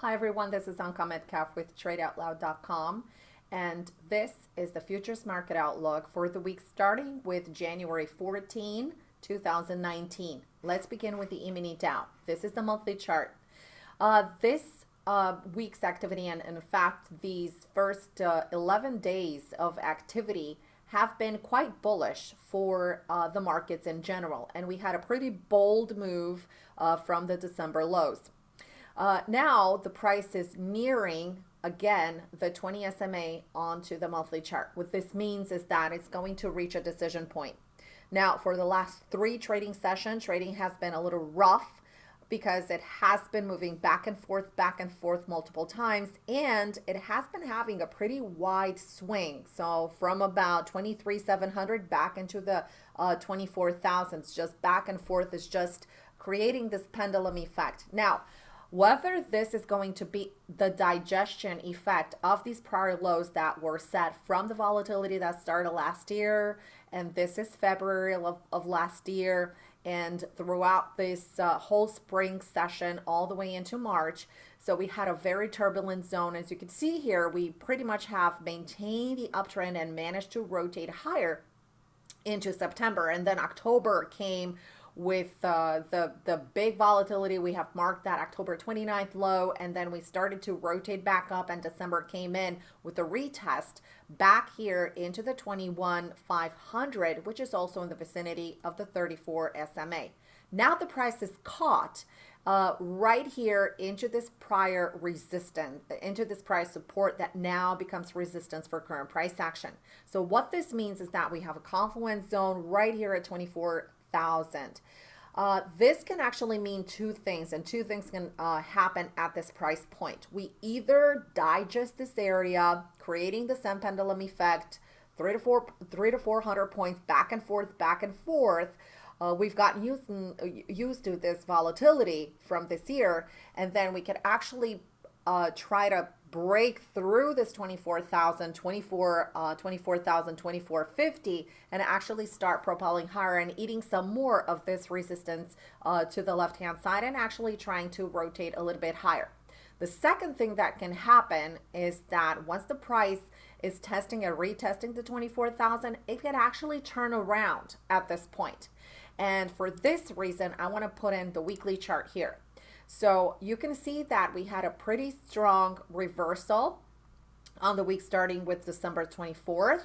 Hi everyone, this is Anka Metcalf with TradeOutloud.com and this is the futures market outlook for the week starting with January 14, 2019. Let's begin with the E-mini Dow. This is the monthly chart. Uh, this uh, week's activity and in fact these first uh, 11 days of activity have been quite bullish for uh, the markets in general and we had a pretty bold move uh, from the December lows. Uh, now the price is nearing again the 20 SMA onto the monthly chart. What this means is that it's going to reach a decision point. Now for the last three trading sessions, trading has been a little rough because it has been moving back and forth, back and forth multiple times, and it has been having a pretty wide swing. So from about 23,700 back into the uh, 24,000s, just back and forth is just creating this pendulum effect. Now, whether this is going to be the digestion effect of these prior lows that were set from the volatility that started last year, and this is February of, of last year, and throughout this uh, whole spring session all the way into March. So we had a very turbulent zone. As you can see here, we pretty much have maintained the uptrend and managed to rotate higher into September. And then October came with uh, the, the big volatility. We have marked that October 29th low, and then we started to rotate back up, and December came in with a retest back here into the 21,500, which is also in the vicinity of the 34 SMA. Now the price is caught uh, right here into this prior resistance, into this price support that now becomes resistance for current price action. So what this means is that we have a confluence zone right here at 24 thousand. Uh, this can actually mean two things, and two things can uh, happen at this price point. We either digest this area, creating the sun pendulum effect, three to four, three to four hundred points back and forth, back and forth. Uh, we've gotten used, used to this volatility from this year, and then we could actually uh, try to break through this 24,000, 24, uh, 24,000, 2450 and actually start propelling higher and eating some more of this resistance uh, to the left hand side and actually trying to rotate a little bit higher. The second thing that can happen is that once the price is testing and retesting the 24,000, it can actually turn around at this point. And for this reason, I want to put in the weekly chart here. So you can see that we had a pretty strong reversal on the week starting with December 24th.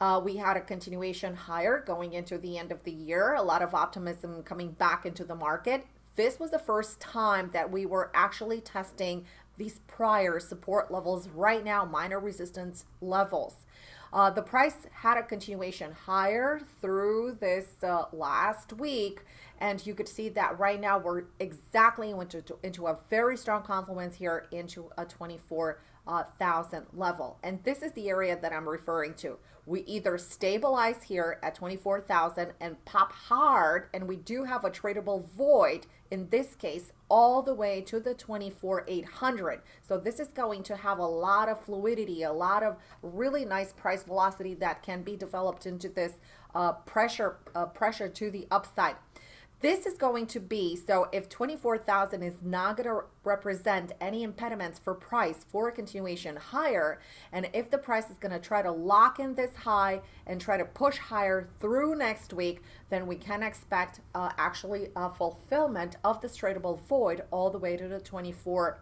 Uh, we had a continuation higher going into the end of the year, a lot of optimism coming back into the market. This was the first time that we were actually testing these prior support levels right now, minor resistance levels. Uh, the price had a continuation higher through this uh, last week. And you could see that right now we're exactly into, into a very strong confluence here into a 24 uh, thousand level. And this is the area that I'm referring to. We either stabilize here at 24,000 and pop hard, and we do have a tradable void in this case all the way to the 24,800. So this is going to have a lot of fluidity, a lot of really nice price velocity that can be developed into this uh, pressure, uh, pressure to the upside. This is going to be, so if 24,000 is not going to represent any impediments for price for a continuation higher, and if the price is going to try to lock in this high and try to push higher through next week, then we can expect uh, actually a fulfillment of this tradable void all the way to the 24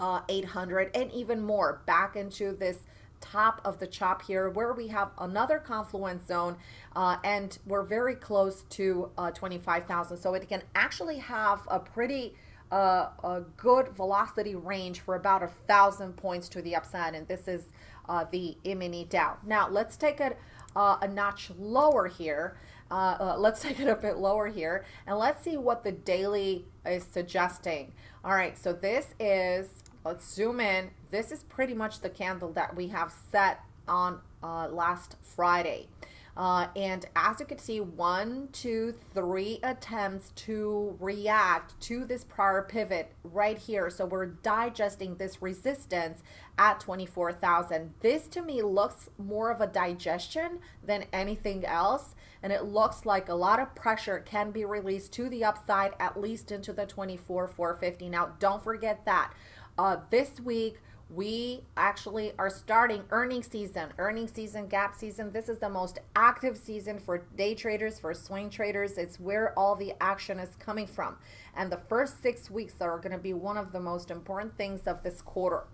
uh, 800 and even more back into this top of the chop here where we have another confluence zone uh, and we're very close to uh, 25,000 so it can actually have a pretty uh, a good velocity range for about a thousand points to the upside and this is uh, the E-mini Dow. Now let's take it uh, a notch lower here uh, let's take it a bit lower here and let's see what the daily is suggesting. All right, so this is Let's zoom in. This is pretty much the candle that we have set on uh, last Friday. Uh, and as you can see, one, two, three attempts to react to this prior pivot right here. So we're digesting this resistance at 24,000. This to me looks more of a digestion than anything else. And it looks like a lot of pressure can be released to the upside, at least into the 24, 450. Now, don't forget that Uh, this week, we actually are starting earning season, earning season, gap season. This is the most active season for day traders, for swing traders. It's where all the action is coming from. And the first six weeks are going to be one of the most important things of this quarter.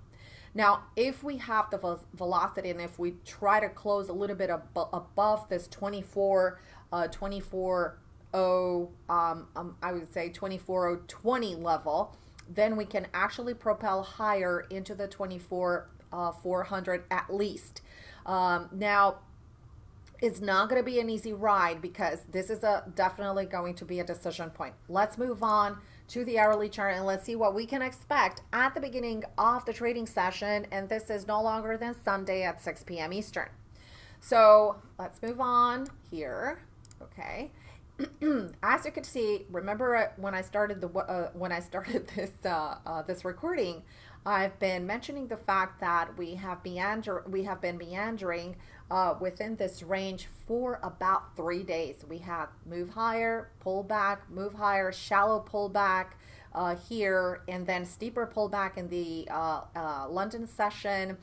Now, if we have the velocity and if we try to close a little bit ab above this 24, uh, 24, um, um, I would say 24020 level, then we can actually propel higher into the 24 uh, 400 at least. Um, now, it's not going to be an easy ride because this is a definitely going to be a decision point. Let's move on to the hourly chart and let's see what we can expect at the beginning of the trading session. And this is no longer than Sunday at 6 p.m. Eastern. So let's move on here. Okay. As you can see, remember uh, when I started the uh, when I started this uh, uh, this recording, I've been mentioning the fact that we have meander we have been meandering uh, within this range for about three days. We have move higher, pull back, move higher, shallow pullback uh, here, and then steeper pullback in the London session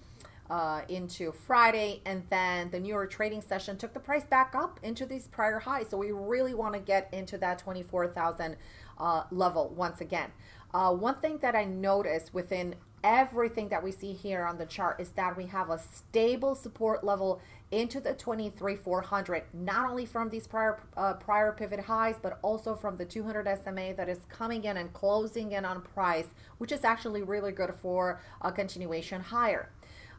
uh, into Friday, and then the New York trading session took the price back up into these prior highs. So we really want to get into that 24,000 uh, level once again. Uh, one thing that I noticed within everything that we see here on the chart is that we have a stable support level into the 23,400, not only from these prior uh, prior pivot highs, but also from the 200 SMA that is coming in and closing in on price, which is actually really good for a continuation higher.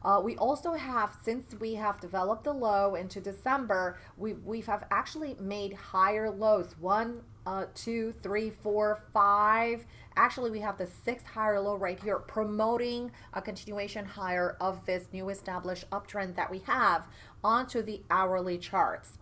Uh, we also have, since we have developed the low into December, we we have actually made higher lows. One, uh, two, three, four, five. Actually, we have the sixth higher low right here, promoting a continuation higher of this new established uptrend that we have onto the hourly charts.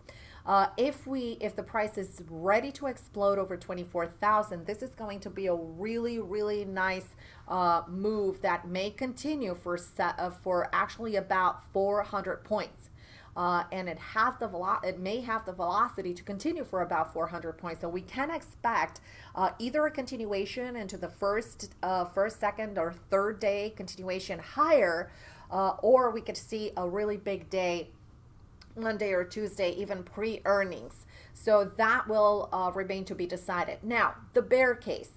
Uh, if we, if the price is ready to explode over 24,000, this is going to be a really, really nice uh, move that may continue for set, uh, for actually about 400 points. Uh, and it has the velo- it may have the velocity to continue for about 400 points. So we can expect uh, either a continuation into the first, uh, first, second, or third day continuation higher, uh, or we could see a really big day Monday or Tuesday, even pre-earnings. So that will uh, remain to be decided. Now, the bear case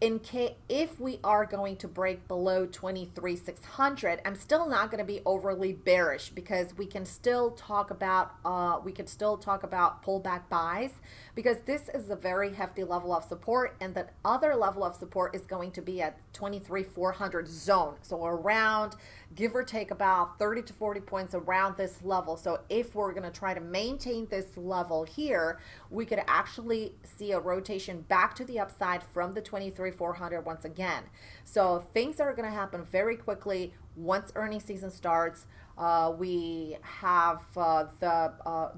in case if we are going to break below 23,600, I'm still not going to be overly bearish because we can still talk about uh, we can still talk about pullback buys because this is a very hefty level of support and that other level of support is going to be at 23,400 zone. So around give or take about 30 to 40 points around this level. So if we're going to try to maintain this level here, we could actually see a rotation back to the upside from the 23,400 once again. So things are going to happen very quickly once earning season starts. Uh, we have uh, the uh,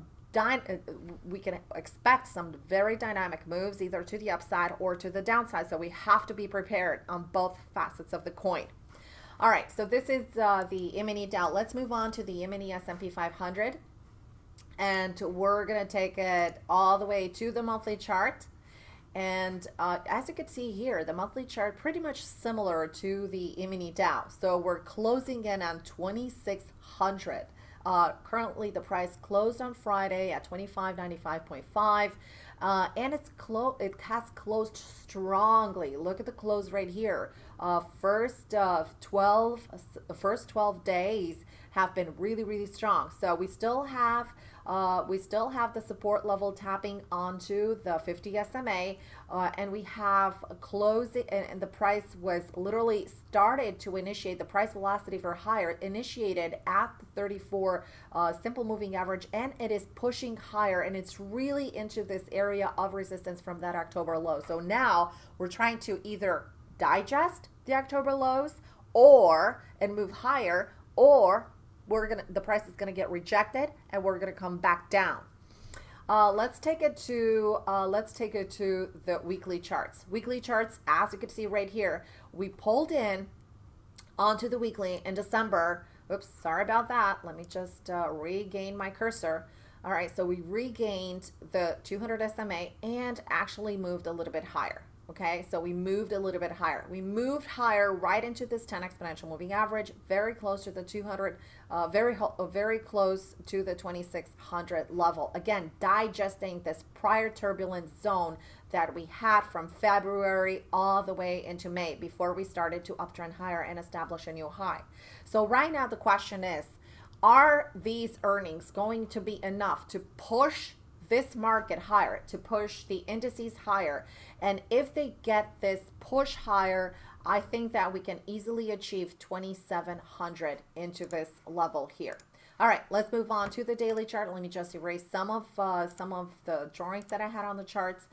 we can expect some very dynamic moves either to the upside or to the downside. So we have to be prepared on both facets of the coin. All right, so this is uh, the E-mini Dow. Let's move on to the E-mini S&P 500. And we're going to take it all the way to the monthly chart. And uh, as you can see here, the monthly chart pretty much similar to the E-mini Dow. So we're closing in on 2600. Uh, currently, the price closed on Friday at 2595.5. Uh, and it's clo it has closed strongly. Look at the close right here. Uh, first uh, 12, first 12 days have been really, really strong. So we still have uh, we still have the support level tapping onto the 50 SMA uh, and we have closing and, and, the price was literally started to initiate the price velocity for higher initiated at the 34 uh, simple moving average and it is pushing higher and it's really into this area of resistance from that October low. So now we're trying to either digest the October lows or and move higher or we're gonna the price is gonna get rejected and we're gonna come back down. Uh, let's take it to uh, let's take it to the weekly charts. Weekly charts, as you can see right here, we pulled in onto the weekly in December. Oops, sorry about that. Let me just uh, regain my cursor. All right, so we regained the 200 SMA and actually moved a little bit higher. Okay, so we moved a little bit higher. We moved higher right into this 10 exponential moving average, very close to the 200, uh, very uh, very close to the 2600 level. Again, digesting this prior turbulent zone that we had from February all the way into May before we started to uptrend higher and establish a new high. So right now the question is, are these earnings going to be enough to push this market higher, to push the indices higher? And if they get this push higher, I think that we can easily achieve 2700 into this level here. All right, let's move on to the daily chart. Let me just erase some of uh, some of the drawings that I had on the charts.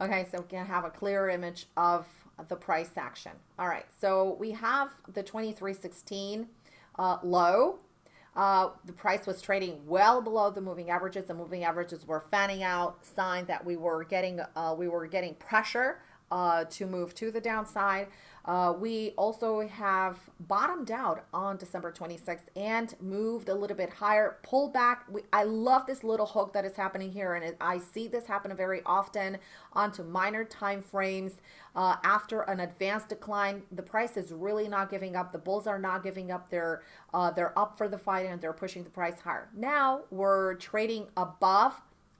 Okay, so we can have a clear image of the price action. All right, so we have the 2316 uh, low. Uh, the price was trading well below the moving averages. The moving averages were fanning out, sign that we were getting uh, we were getting pressure uh, to move to the downside. Uh, we also have bottomed out on December 26th and moved a little bit higher, pulled back. We, I love this little hook that is happening here, and it, I see this happen very often onto minor time frames. Uh, after an advanced decline, the price is really not giving up. The bulls are not giving up. They're uh, they're up for the fight and they're pushing the price higher. Now we're trading above.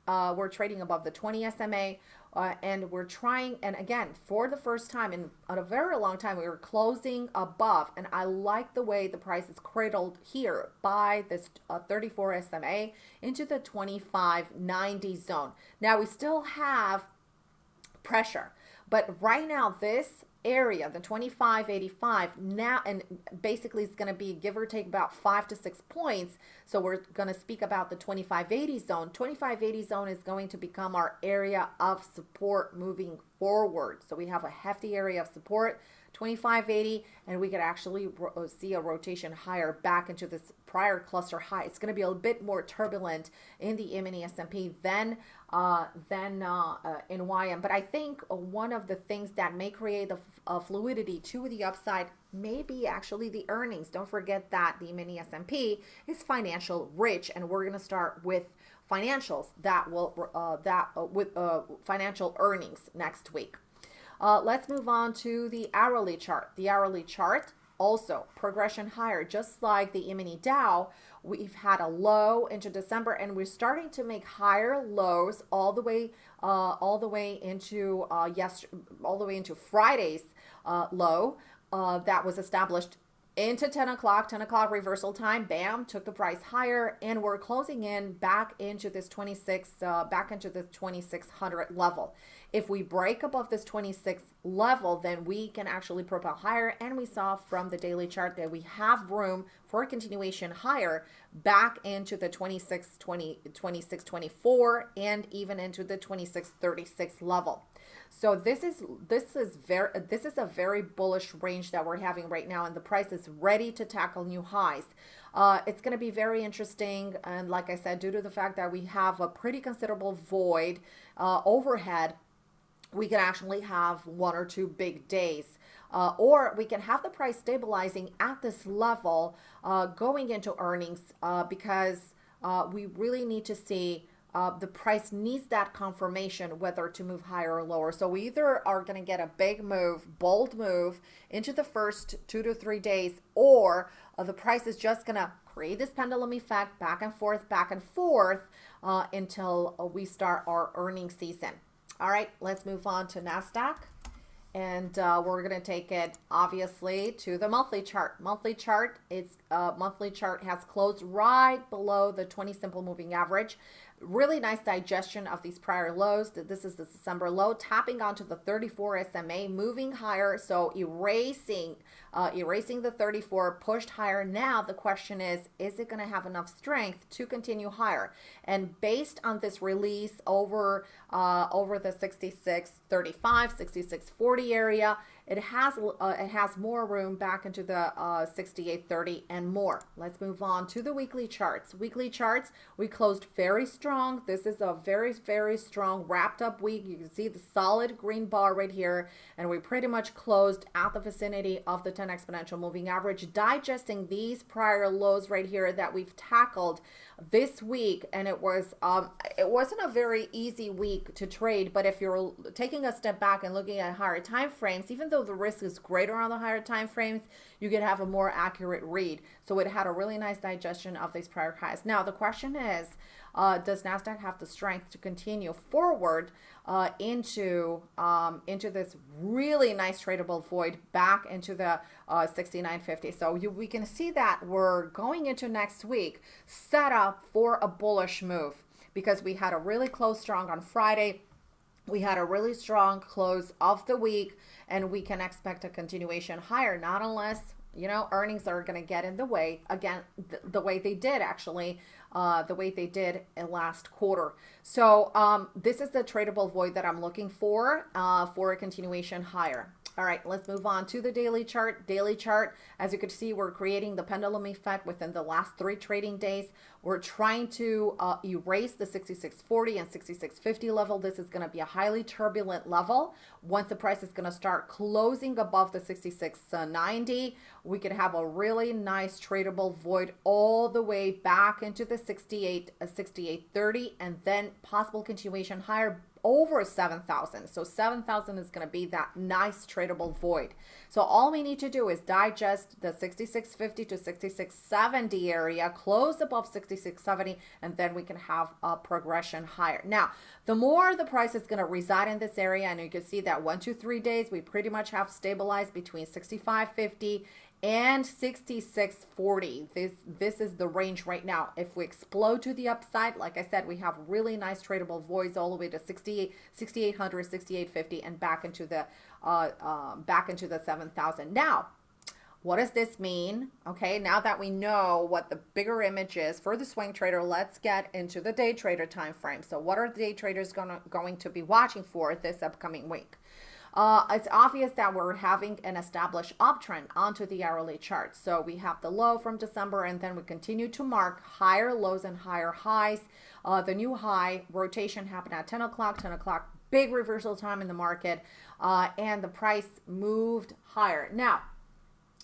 Uh, we're trading above the 20 SMA. Uh, and we're trying, and again, for the first time in, in a very long time, we were closing above. And I like the way the price is cradled here by this uh, 34 SMA into the 2590 zone. Now we still have pressure, but right now this area, the 2585 now, and basically it's going to be give or take about five to six points. So we're going to speak about the 2580 zone. 2580 zone is going to become our area of support moving forward. So we have a hefty area of support. 2580 and we could actually uh, see a rotation higher back into this prior cluster high. It's going to be a bit more turbulent in the mini than uh, than uh, uh, in YM. But I think one of the things that may create the uh, fluidity to the upside may be actually the earnings. Don't forget that the mini S&P is financial rich, and we're going to start with financials that will uh, that uh, with financial earnings next week. let's move on to the hourly chart. The hourly chart also progression higher, just like the mini Dow, we've had a low into December and we're starting to make higher lows all the way uh, all the way into uh, yes all the way into Friday's uh, low uh, that was established into 10 o'clock 10 o'clock reversal time bam took the price higher and we're closing in back into this 26 uh, back into the 2600 level. If we break above this 26 level then we can actually propel higher and we saw from the daily chart that we have room for a continuation higher back into the 26 20 26 24 and even into the 26 36 level so this is this is very this is a very bullish range that we're having right now, and the price is ready to tackle new highs. Uh, it's going to be very interesting, and like I said, due to the fact that we have a pretty considerable void uh, overhead, we can actually have one or two big days. Uh, or we can have the price stabilizing at this level uh, going into earnings uh, because uh, we really need to see uh, the price needs that confirmation whether to move higher or lower. So we either are going to get a big move, bold move into the first two to three days, or uh, the price is just going to create this pendulum effect back and forth, back and forth uh, until uh, we start our earning season. All right, let's move on to NASDAQ. And uh, we're going to take it, obviously, to the monthly chart. Monthly chart, its uh, monthly chart has closed right below the 20 simple moving average. Really nice digestion of these prior lows. This is the December low, tapping onto the 34 SMA, moving higher. So erasing, uh, erasing the 34, pushed higher. Now the question is, is it going to have enough strength to continue higher? And based on this release over, uh, over the 66, 35, 66, 40 area, it has uh, it has more room back into the uh, 6830 and more. Let's move on to the weekly charts. Weekly charts, we closed very strong. This is a very very strong wrapped up week. You can see the solid green bar right here, and we pretty much closed at the vicinity of the 10 exponential moving average, digesting these prior lows right here that we've tackled this week and it was um it wasn't a very easy week to trade but if you're taking a step back and looking at higher time frames even though the risk is greater on the higher time frames you can have a more accurate read so it had a really nice digestion of these prior highs now the question is uh, does Nasdaq have the strength to continue forward uh, into um, into this really nice tradable void back into the uh, 6950? So you, we can see that we're going into next week set up for a bullish move because we had a really close strong on Friday. We had a really strong close of the week, and we can expect a continuation higher, not unless you know earnings are going to get in the way again th the way they did actually uh, the way they did last quarter. So um, this is the tradable void that I'm looking for uh, for a continuation higher. All right, let's move on to the daily chart. Daily chart, as you can see, we're creating the pendulum effect within the last three trading days. We're trying to uh, erase the 6640 and 6650 level. This is going to be a highly turbulent level. Once the price is going to start closing above the 6690, we could have a really nice tradable void all the way back into the 68, uh, 6830, and then possible continuation higher over 7,000. So 7,000 is going to be that nice tradable void. So all we need to do is digest the 6650 to 6670 area, close above 6670, and then we can have a progression higher. Now, the more the price is going to reside in this area, and you can see that one, two, three days, we pretty much have stabilized between 6550 and 6640 this this is the range right now. If we explode to the upside like i said we have really nice tradable voids all the way to 68 6800 6850 and back into the uh, uh back into the 7000 now what does this mean? Okay now that we know what the bigger image is for the swing trader let's get into the day trader time frame so what are the day traders gonna going to be watching for this upcoming week uh, it's obvious that we're having an established uptrend onto the hourly chart. So we have the low from December and then we continue to mark higher lows and higher highs. Uh, the new high rotation happened at 10 o'clock, 10 o'clock, big reversal time in the market uh, and the price moved higher. Now,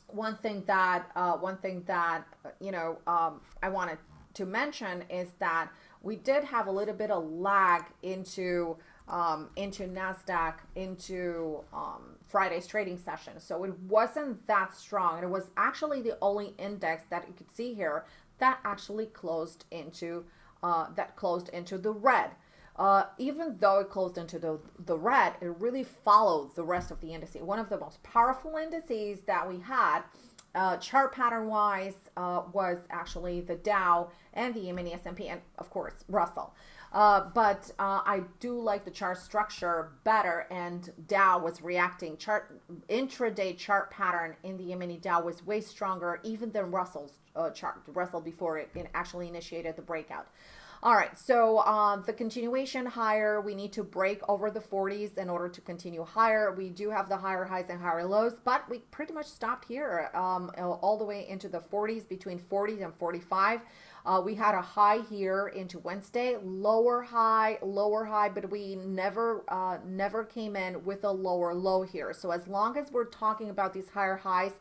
one thing that uh, one thing that you know um, I wanted to mention is that we did have a little bit of lag into um, into NASDAQ into um, Friday's trading session. So it wasn't that strong. It was actually the only index that you could see here that actually closed into uh, that closed into the red. Uh, even though it closed into the, the red, it really followed the rest of the indices. One of the most powerful indices that we had, uh, chart pattern wise, uh, was actually the Dow and the E-mini S&P, and of course Russell. Uh, but uh, I do like the chart structure better and Dow was reacting. Chart intraday chart pattern in the mini Dow was way stronger even than Russell's uh, chart, Russell before it actually initiated the breakout. All right, so uh, the continuation higher, we need to break over the 40s in order to continue higher. We do have the higher highs and higher lows, but we pretty much stopped here um, all the way into the 40s, between 40s and 45. Uh, we had a high here into Wednesday, lower high, lower high, but we never, uh, never came in with a lower low here. So as long as we're talking about these higher highs,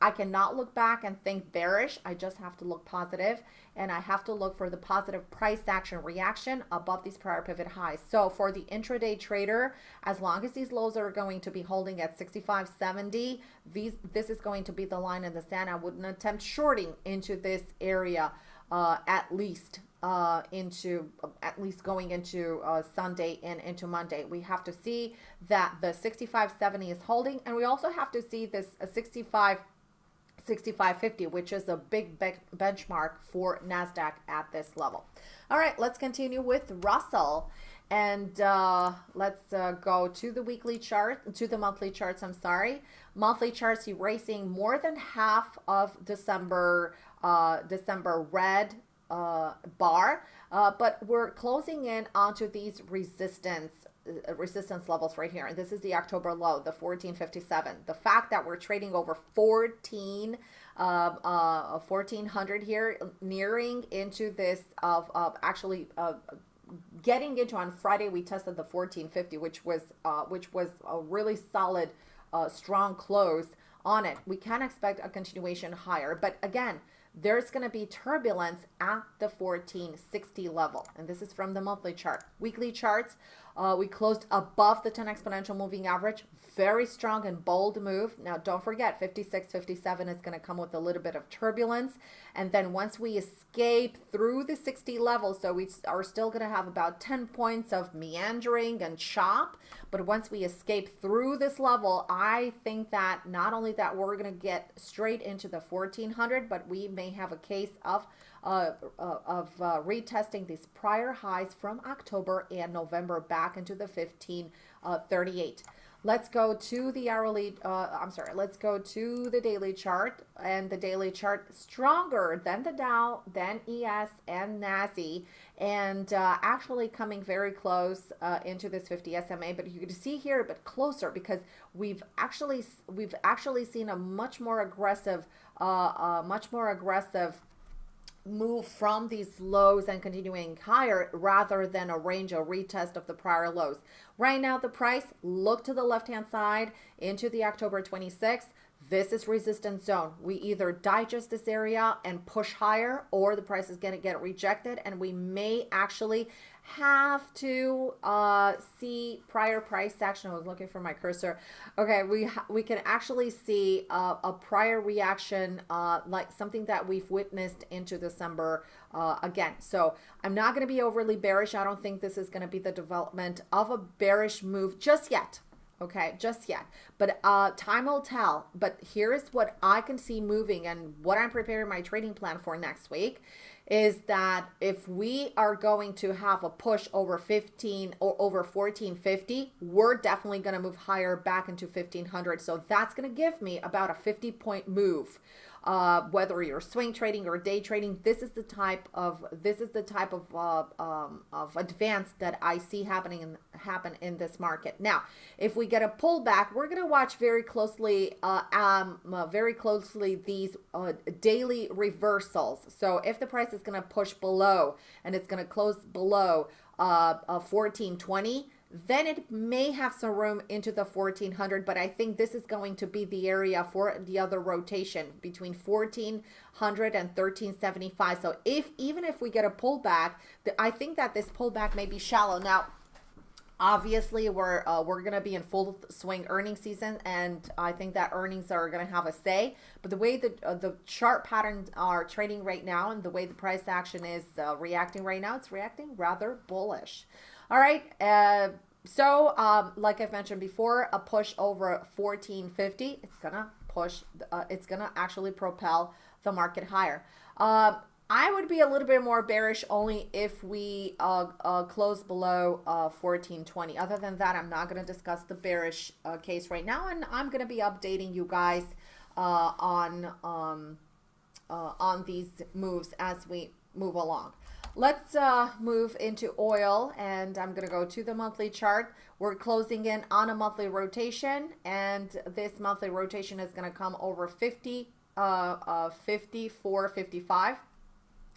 I cannot look back and think bearish. I just have to look positive and I have to look for the positive price action reaction above these prior pivot highs. So for the intraday trader, as long as these lows are going to be holding at 65.70, these this is going to be the line in the sand. I wouldn't attempt shorting into this area uh, at least uh, into at least going into uh, Sunday and into Monday. We have to see that the 65.70 is holding, and we also have to see this uh, 65 6550, which is a big be benchmark for NASDAQ at this level. All right, let's continue with Russell. And uh, let's uh, go to the weekly chart, to the monthly charts, I'm sorry. Monthly charts erasing more than half of December, uh, December red uh, bar, uh, but we're closing in onto these resistance resistance levels right here. And this is the October low, the 1457. The fact that we're trading over 14 uh, uh, 1400 here, nearing into this of, of actually uh, getting into on Friday, we tested the 1450, which was uh, which was a really solid, uh, strong close on it. We can expect a continuation higher, but again, there's going to be turbulence at the 1460 level. And this is from the monthly chart. Weekly charts, uh, we closed above the 10 exponential moving average. Very strong and bold move. Now, don't forget, 56, 57 is going to come with a little bit of turbulence. And then once we escape through the 60 level, so we are still going to have about 10 points of meandering and chop. But once we escape through this level, I think that not only that we're going to get straight into the 1400, but we may have a case of uh, uh, of uh, retesting these prior highs from October and November back into the 1538. Uh, let's go to the hourly, uh, I'm sorry, let's go to the daily chart and the daily chart stronger than the Dow, than ES and NASI and uh, actually coming very close uh, into this 50 SMA but you can see here a bit closer because we've actually we've actually seen a much more aggressive uh, much more aggressive move from these lows and continuing higher rather than a range or retest of the prior lows. Right now, the price, look to the left-hand side into the October 26th. This is resistance zone. We either digest this area and push higher or the price is going to get rejected and we may actually have to uh, see prior price action. I was looking for my cursor. Okay, we we can actually see uh, a prior reaction, uh, like something that we've witnessed into December uh, again. So I'm not going to be overly bearish. I don't think this is going to be the development of a bearish move just yet okay just yet but uh time will tell but here's what i can see moving and what i'm preparing my trading plan for next week is that if we are going to have a push over 15 or over 1450 we're definitely going to move higher back into 1500 so that's going to give me about a 50 point move uh, whether you're swing trading or day trading, this is the type of this is the type of uh, um, of advance that I see happening in, happen in this market. Now, if we get a pullback, we're going to watch very closely, uh, um, uh, very closely these uh, daily reversals. So if the price is going to push below and it's going to close below uh, 1420 then it may have some room into the 1400, but I think this is going to be the area for the other rotation between 1400 and 1375. So if even if we get a pullback, I think that this pullback may be shallow. Now, obviously we're uh, we're to be in full swing earnings season and i think that earnings are to have a say but the way that uh, the chart patterns are trading right now and the way the price action is uh, reacting right now it's reacting rather bullish all right. Uh, so, um, like I've mentioned before, a push over 1450, it's going to push, uh, it's going to actually propel the market higher. Uh, I would be a little bit more bearish only if we uh, uh, close below uh, 1420. Other than that, I'm not going to discuss the bearish uh, case right now, and I'm going to be updating you guys uh, on um, uh, on these moves as we move along. Let's uh, move into oil and I'm going to go to the monthly chart. We're closing in on a monthly rotation and this monthly rotation is going to come over 50, uh, uh, 54, 55.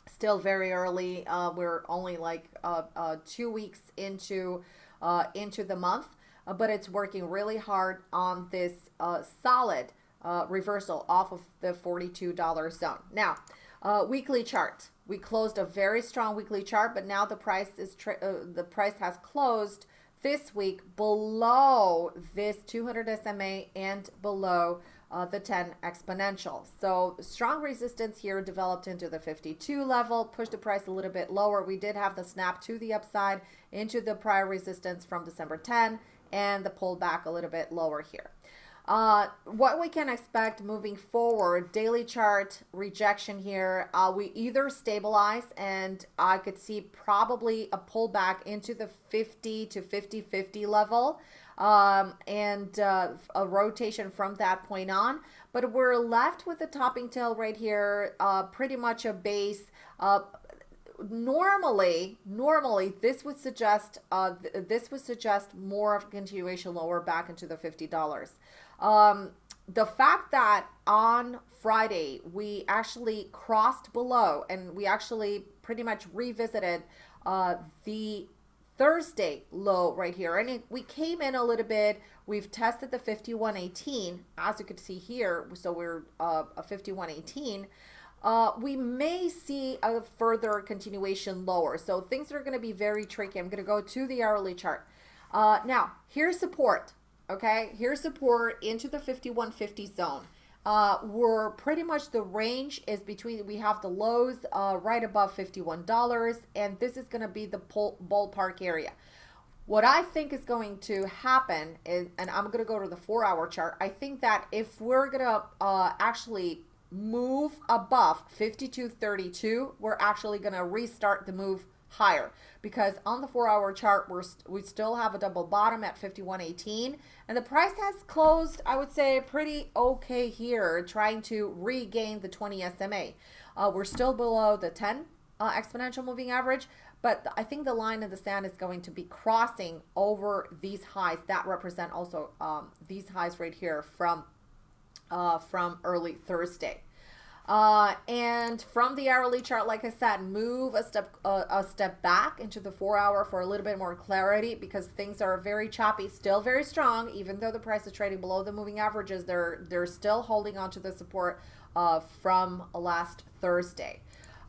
Still very early. Uh, we're only like uh, uh, two weeks into, uh, into the month, uh, but it's working really hard on this uh, solid uh, reversal off of the $42 zone. Now, uh, weekly chart. We closed a very strong weekly chart, but now the price is uh, the price has closed this week below this 200 SMA and below uh, the 10 exponential. So strong resistance here developed into the 52 level, pushed the price a little bit lower. We did have the snap to the upside into the prior resistance from December 10 and the pullback a little bit lower here. Uh, what we can expect moving forward, daily chart rejection here, uh, we either stabilize and I could see probably a pullback into the 50 to 50, 50 level um, and uh, a rotation from that point on. But we're left with the topping tail right here, uh, pretty much a base. Uh, normally, normally this would suggest uh, th- this would suggest more of continuation lower back into the fifty dollars. Um, the fact that on Friday we actually crossed below and we actually pretty much revisited uh, the Thursday low right here. And it, we came in a little bit. We've tested the 5118, as you could see here. So we're uh, a 5118. Uh, we may see a further continuation lower. So things are going to be very tricky. I'm going to go to the hourly chart. Uh, now, here's support. Okay, here's support into the 5150 zone. Uh, we're pretty much the range is between, we have the lows uh, right above $51, and this is going to be the ballpark area. What I think is going to happen is, and I'm going to go to the four hour chart. I think that if we're going to uh, actually move above 52.32, we're actually going to restart the move higher. Because on the four hour chart we're st we still have a double bottom at 51.18 and the price has closed I would say pretty okay here trying to regain the 20 SMA uh, we're still below the 10 uh, exponential moving average but I think the line in the sand is going to be crossing over these highs. That represent also um, these highs right here from uh, from early Thursday uh, and from the hourly chart, like I said, move a step uh, a step back into the four hour for a little bit more clarity because things are very choppy, still very strong. Even though the price is trading below the moving averages, they're they're still holding on to the support uh, from last Thursday.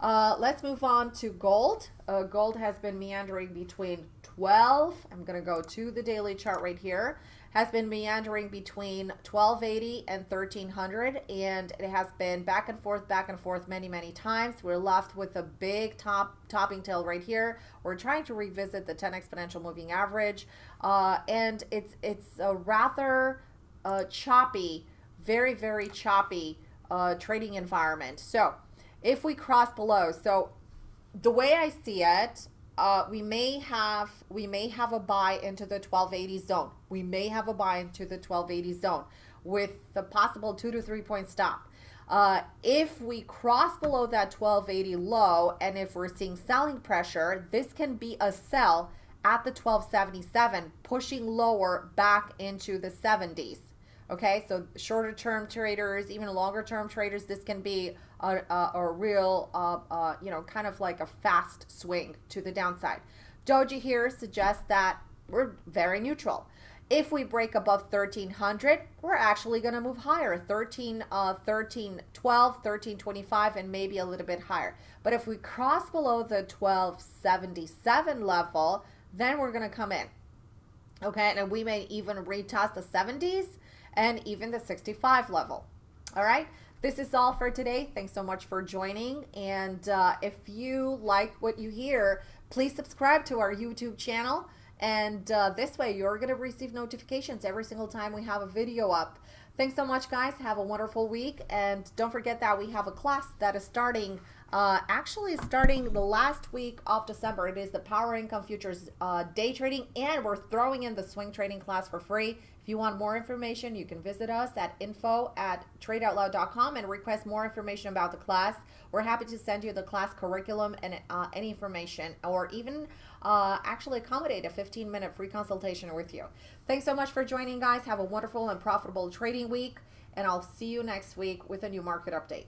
Uh, let's move on to gold. Uh, gold has been meandering between 12. I'm going to go to the daily chart right here has been meandering between 1280 and 1300 and it has been back and forth back and forth many many times. We're left with a big top topping tail right here. We're trying to revisit the 10 exponential moving average uh, and it's it's a rather uh, choppy very very choppy uh, trading environment. So if we cross below so the way I see it uh, we may have we may have a buy into the 1280 zone. We may have a buy into the 1280 zone with the possible two to three point stop. Uh, if we cross below that 1280 low and if we're seeing selling pressure, this can be a sell at the 1277, pushing lower back into the 70s. Okay, so shorter term traders, even longer term traders, this can be a, a, a real, uh, uh, you know, kind of like a fast swing to the downside. Doji here suggests that we're very neutral. If we break above 1300, we're actually going to move higher 13, uh, 13, 12, 13, 25, and maybe a little bit higher. But if we cross below the 1277 level, then we're going to come in. Okay, and we may even retest the 70s and even the 65 level. All right. This is all for today. Thanks so much for joining. And uh, if you like what you hear, please subscribe to our YouTube channel. And uh, this way, you're going to receive notifications every single time we have a video up. Thanks so much, guys. Have a wonderful week. And don't forget that we have a class that is starting uh, actually starting the last week of December. It is the Power Income Futures uh, day trading, and we're throwing in the swing trading class for free. If you want more information, you can visit us at info at tradeoutloud.com and request more information about the class. We're happy to send you the class curriculum and uh, any information, or even uh, actually accommodate a 15 minute free consultation with you. Thanks so much for joining, guys. Have a wonderful and profitable trading week, and I'll see you next week with a new market update.